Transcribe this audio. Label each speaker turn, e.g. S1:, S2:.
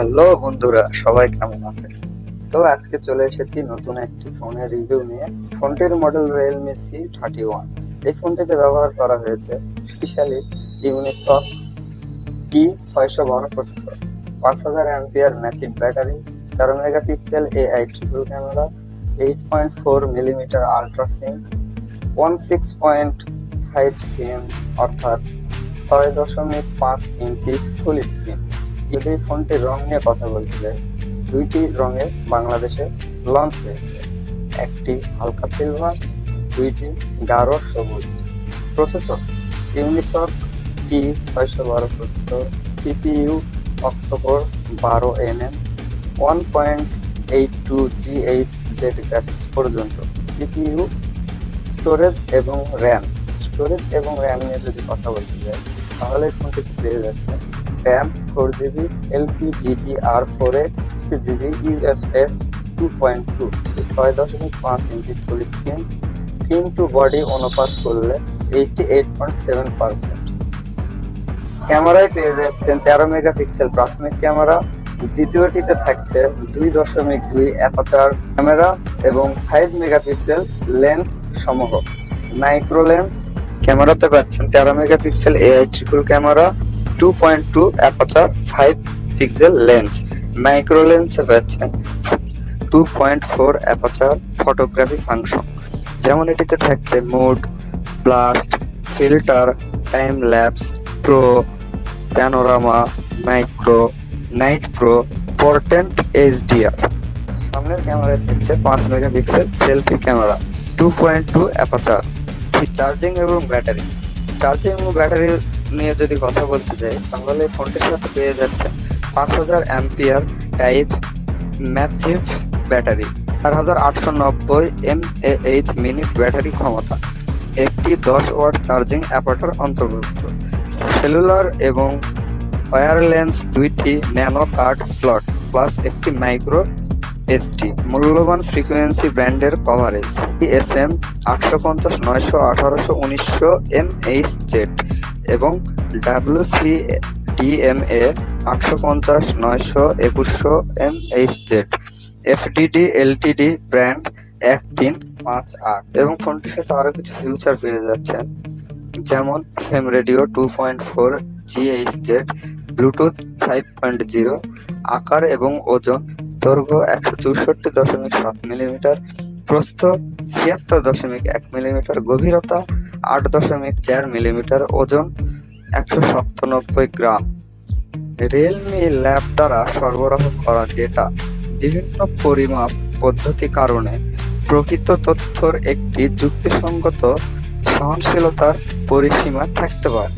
S1: Hello বন্ধুরা, সবাই কেমন আছেন? তো আজকে চলে এসেছি নতুন একটি ফোনের রিভিউ নিয়ে। ফোনটির model Realme C thirty one এই ফোনটিতে ব্যবহার করা হয়েছে স্পেশালি ইউনিসক টি ছয়শো বারো প্রসেসর পাঁচ হাজার অ্যাম্পিয়ার ম্যাচিভ ব্যাটারি, তেরো megapixel A I triple camera eight point four millimetre ultra slim one six point five CM অর্থাৎ ছয় দশমিক পাঁচ ইঞ্চি ফুল স্ক্রিন যদি ফোনটির রং নিয়ে কথা বলতে যাই, দুইটি রঙে বাংলাদেশে লঞ্চ হয়েছে। একটি হালকা সিলভার দুইটি গাঢ় সবুজ। প্রসেসর ইউনিসক টি ছয়শো বারো প্রসেসর সিপিইউ অক্টোবর বারো NM one point eight two GH Z graphics পর্যন্ত। সিপিইউ স্টোরেজ এবং র্যাম স্টোরেজ এবং র্যাম নিয়ে যদি কথা বলতে যাই, তাহলে ফোনটি পেয়ে যাচ্ছে। RAM four GB LP DDR four X GB UFS two point two ছয় দশমিক পাঁচ ইঞ্চি full screen screen to body অনুপাত করলে eighty eight point seven percent ক্যামেরায় পেয়ে যাচ্ছেন তেরো মেগাপিক্সেল প্রাথমিক ক্যামেরা, দ্বিতীয়টিতে থাকছে দুই দশমিক দুই অ্যাপাচার ক্যামেরা এবং ফাইভ মেগাপিক্সেল লেন্স সমূহ। মাইক্রো লেন্স ক্যামেরাতে পাচ্ছেন তেরো megapixel AI triple camera two point two aperture five pixel lens micro লেন্সে পাচ্ছেন two point four aperture photography function যেমন এটিতে থাকছে mode blast filter time lapse pro panorama micro night pro portrait HDR সামনের ক্যামেরায় থাকছে পাঁচ megapixel selfie camera two point two aperture charging এবং battery charging এবং ব্যাটারি নিয়ে যদি কথা বলতে চাই তাহলে ফোনটির সাথে পেয়ে যাচ্ছে? পাঁচ হাজার অ্যাম্পিয়ার টাইপ ম্যাচিভ ব্যাটারি চার হাজার আটশো নব্বই এম এইচ মিনিট ব্যাটারি ক্ষমতা, একটি দশ ওয়াট চার্জিং অ্যাপার্টার অন্তর্ভুক্ত সেলুলার এবং ওয়ারলেন্স দুইটি ন্যানো কার্ড স্লট প্লাস একটি মাইক্রো এসটি মূল্যবান ফ্রিকোয়েন্সি ব্র্যান্ডের কভারেজ এস এম আটশো পঞ্চাশ, নয়শো, আঠারোশো, উনিশশো এম এইচ জেড এবং ডাব্লিউ সি ডিএমএ আটশো পঞ্চাশ, নয়শো, একুশশো M H Z FDD LTD brand এক তিন পাঁচ আট। এবং ফোনটির সাথে আরও কিছু ফিউচার পেয়ে যাচ্ছেন, যেমন FM radio two point four GH Z Bluetooth five point zero, আকার এবং ওজন দৈর্ঘ্য একশো চৌষট্টি দশমিক সাত মিলিমিটার প্রস্থ ছিয়াত্তর দশমিক এক মিলিমিটার গভীরতা আট দশমিক চার মিলিমিটার ওজন একশো সাতানব্বই গ্রাম। রিয়েলমি ল্যাব দ্বারা সরবরাহ করা ডেটা বিভিন্ন পরিমাপ পদ্ধতি কারণে প্রকৃত তথ্যর একটি যুক্তিসঙ্গত সহনশীলতার পরিসীমা থাকতে পারে।